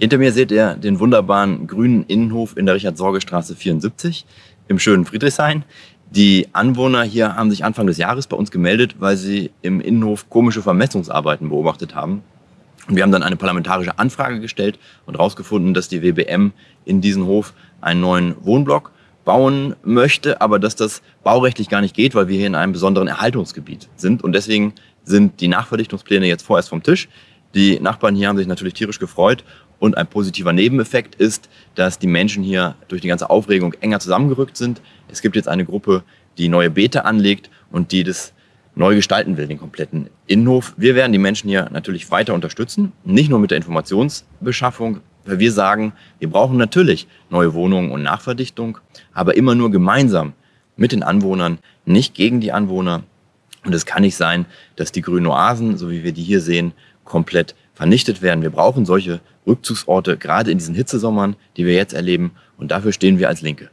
Hinter mir seht ihr den wunderbaren grünen Innenhof in der Richard-Sorge-Straße 74 im schönen Friedrichshain. Die Anwohner hier haben sich Anfang des Jahres bei uns gemeldet, weil sie im Innenhof komische Vermessungsarbeiten beobachtet haben. Und wir haben dann eine parlamentarische Anfrage gestellt und herausgefunden, dass die WBM in diesen Hof einen neuen Wohnblock bauen möchte, aber dass das baurechtlich gar nicht geht, weil wir hier in einem besonderen Erhaltungsgebiet sind. Und deswegen sind die Nachverdichtungspläne jetzt vorerst vom Tisch. Die Nachbarn hier haben sich natürlich tierisch gefreut und ein positiver Nebeneffekt ist, dass die Menschen hier durch die ganze Aufregung enger zusammengerückt sind. Es gibt jetzt eine Gruppe, die neue Beete anlegt und die das neu gestalten will, den kompletten Innenhof. Wir werden die Menschen hier natürlich weiter unterstützen, nicht nur mit der Informationsbeschaffung, weil wir sagen, wir brauchen natürlich neue Wohnungen und Nachverdichtung, aber immer nur gemeinsam mit den Anwohnern, nicht gegen die Anwohner. Und es kann nicht sein, dass die grünen Oasen, so wie wir die hier sehen, komplett vernichtet werden. Wir brauchen solche Rückzugsorte, gerade in diesen Hitzesommern, die wir jetzt erleben. Und dafür stehen wir als Linke.